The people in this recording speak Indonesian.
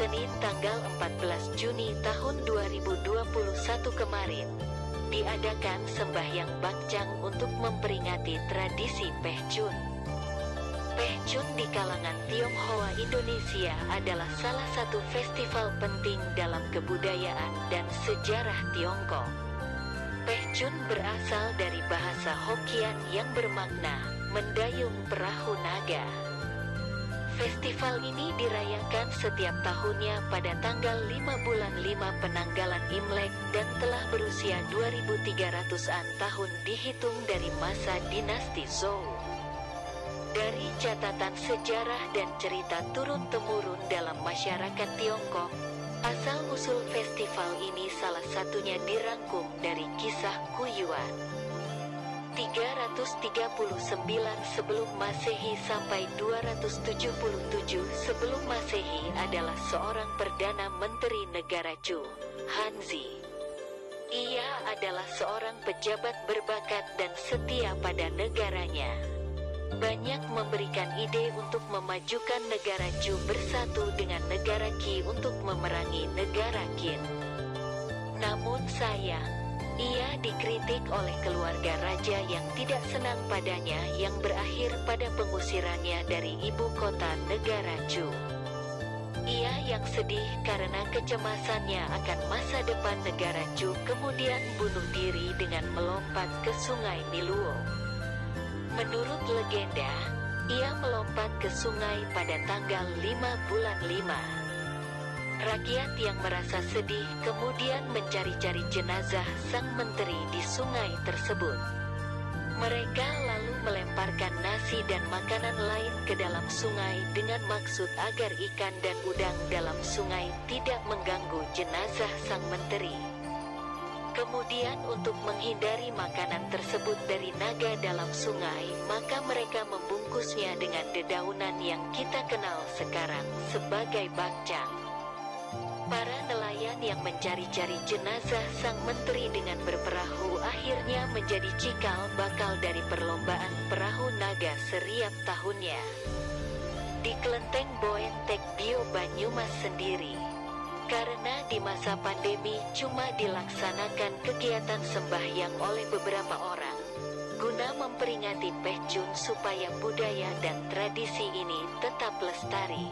Senin tanggal 14 Juni tahun 2021 kemarin, diadakan sembahyang bakcang untuk memperingati tradisi Pehcun. Pehcun di kalangan Tionghoa Indonesia adalah salah satu festival penting dalam kebudayaan dan sejarah Tiongkok. Pehcun berasal dari bahasa Hokkien yang bermakna mendayung perahu naga. Festival ini dirayakan setiap tahunnya pada tanggal 5 bulan 5 penanggalan Imlek dan telah berusia 2300-an tahun dihitung dari masa dinasti Zhou. Dari catatan sejarah dan cerita turun-temurun dalam masyarakat Tiongkok, asal-usul festival ini salah satunya dirangkum dari kisah Kuyuan. 339 sebelum Masehi sampai 277 sebelum Masehi adalah seorang Perdana Menteri Negara Chu, Hanzi. Ia adalah seorang pejabat berbakat dan setia pada negaranya. Banyak memberikan ide untuk memajukan negara Chu bersatu dengan negara Qi untuk memerangi negara Qin. Namun sayang, ia dikritik oleh keluarga raja yang tidak senang padanya yang berakhir pada pengusirannya dari ibu kota negara Chu. Ia yang sedih karena kecemasannya akan masa depan negara Chu kemudian bunuh diri dengan melompat ke sungai Niluo. Menurut legenda, ia melompat ke sungai pada tanggal 5 bulan 5. Rakyat yang merasa sedih kemudian mencari-cari jenazah sang menteri di sungai tersebut. Mereka lalu melemparkan nasi dan makanan lain ke dalam sungai dengan maksud agar ikan dan udang dalam sungai tidak mengganggu jenazah sang menteri. Kemudian untuk menghindari makanan tersebut dari naga dalam sungai, maka mereka membungkusnya dengan dedaunan yang kita kenal sekarang sebagai bakcang. Para nelayan yang mencari-cari jenazah sang menteri dengan berperahu akhirnya menjadi cikal bakal dari perlombaan perahu naga seriap tahunnya. Di kelenteng Boentek Bio Banyumas sendiri, karena di masa pandemi cuma dilaksanakan kegiatan sembahyang oleh beberapa orang, guna memperingati Pehcun supaya budaya dan tradisi ini tetap lestari.